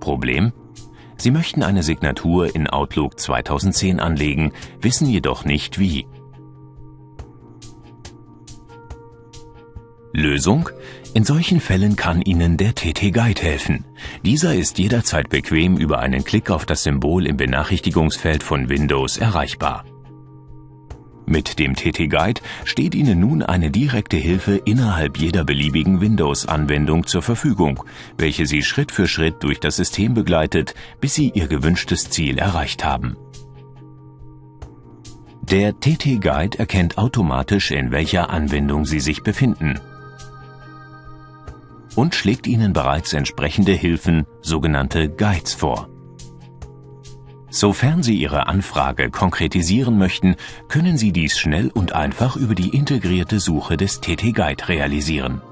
Problem? Sie möchten eine Signatur in Outlook 2010 anlegen, wissen jedoch nicht wie. Lösung? In solchen Fällen kann Ihnen der TT Guide helfen. Dieser ist jederzeit bequem über einen Klick auf das Symbol im Benachrichtigungsfeld von Windows erreichbar. Mit dem TT Guide steht Ihnen nun eine direkte Hilfe innerhalb jeder beliebigen Windows-Anwendung zur Verfügung, welche Sie Schritt für Schritt durch das System begleitet, bis Sie Ihr gewünschtes Ziel erreicht haben. Der TT Guide erkennt automatisch, in welcher Anwendung Sie sich befinden und schlägt Ihnen bereits entsprechende Hilfen, sogenannte Guides vor. Sofern Sie Ihre Anfrage konkretisieren möchten, können Sie dies schnell und einfach über die integrierte Suche des TT Guide realisieren.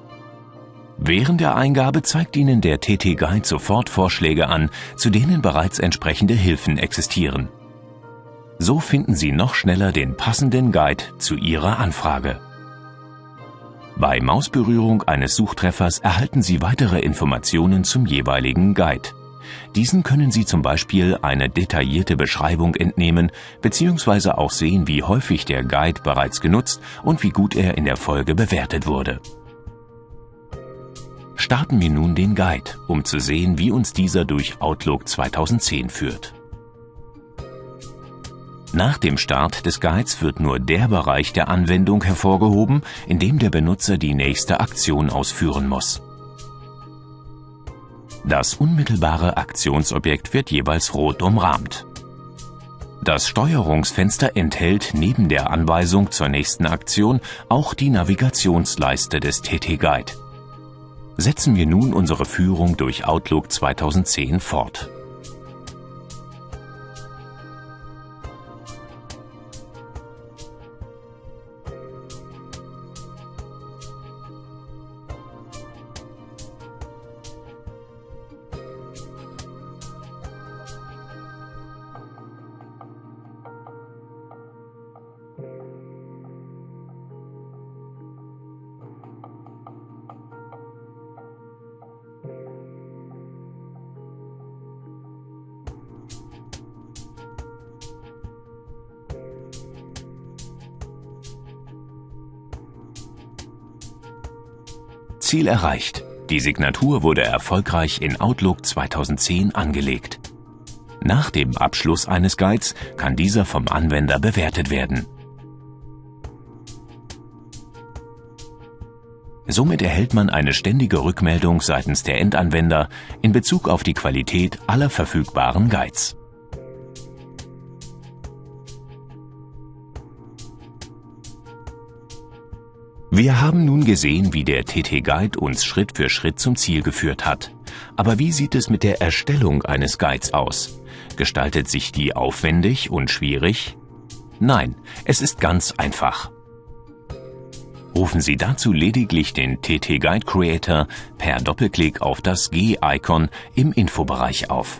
Während der Eingabe zeigt Ihnen der TT Guide sofort Vorschläge an, zu denen bereits entsprechende Hilfen existieren. So finden Sie noch schneller den passenden Guide zu Ihrer Anfrage. Bei Mausberührung eines Suchtreffers erhalten Sie weitere Informationen zum jeweiligen Guide. Diesen können Sie zum Beispiel eine detaillierte Beschreibung entnehmen bzw. auch sehen, wie häufig der Guide bereits genutzt und wie gut er in der Folge bewertet wurde. Starten wir nun den Guide, um zu sehen, wie uns dieser durch Outlook 2010 führt. Nach dem Start des Guides wird nur der Bereich der Anwendung hervorgehoben, in dem der Benutzer die nächste Aktion ausführen muss. Das unmittelbare Aktionsobjekt wird jeweils rot umrahmt. Das Steuerungsfenster enthält neben der Anweisung zur nächsten Aktion auch die Navigationsleiste des TT Guide. Setzen wir nun unsere Führung durch Outlook 2010 fort. Ziel erreicht. Die Signatur wurde erfolgreich in Outlook 2010 angelegt. Nach dem Abschluss eines Guides kann dieser vom Anwender bewertet werden. Somit erhält man eine ständige Rückmeldung seitens der Endanwender in Bezug auf die Qualität aller verfügbaren Guides. Wir haben nun gesehen, wie der TT Guide uns Schritt für Schritt zum Ziel geführt hat. Aber wie sieht es mit der Erstellung eines Guides aus? Gestaltet sich die aufwendig und schwierig? Nein, es ist ganz einfach. Rufen Sie dazu lediglich den TT Guide Creator per Doppelklick auf das G-Icon im Infobereich auf.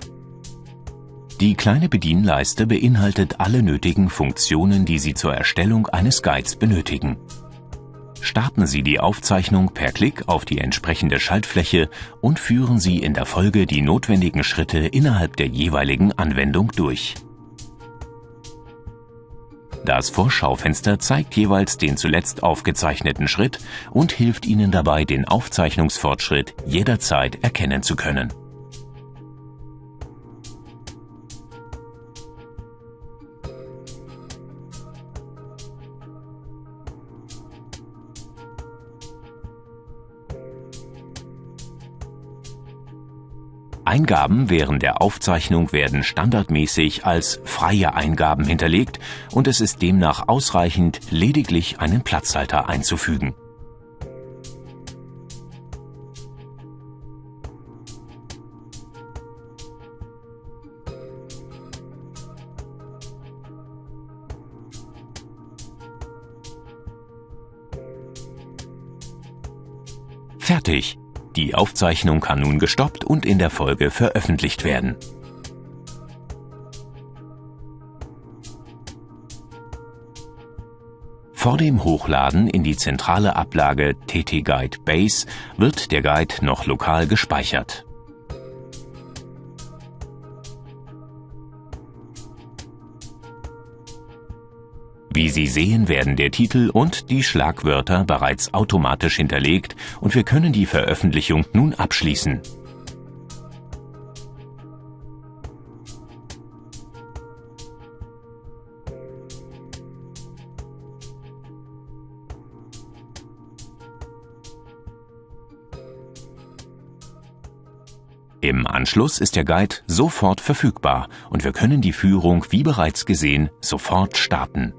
Die kleine Bedienleiste beinhaltet alle nötigen Funktionen, die Sie zur Erstellung eines Guides benötigen. Starten Sie die Aufzeichnung per Klick auf die entsprechende Schaltfläche und führen Sie in der Folge die notwendigen Schritte innerhalb der jeweiligen Anwendung durch. Das Vorschaufenster zeigt jeweils den zuletzt aufgezeichneten Schritt und hilft Ihnen dabei, den Aufzeichnungsfortschritt jederzeit erkennen zu können. Eingaben während der Aufzeichnung werden standardmäßig als freie Eingaben hinterlegt und es ist demnach ausreichend, lediglich einen Platzhalter einzufügen. Fertig! Die Aufzeichnung kann nun gestoppt und in der Folge veröffentlicht werden. Vor dem Hochladen in die zentrale Ablage TT Guide Base wird der Guide noch lokal gespeichert. Wie Sie sehen, werden der Titel und die Schlagwörter bereits automatisch hinterlegt und wir können die Veröffentlichung nun abschließen. Im Anschluss ist der Guide sofort verfügbar und wir können die Führung, wie bereits gesehen, sofort starten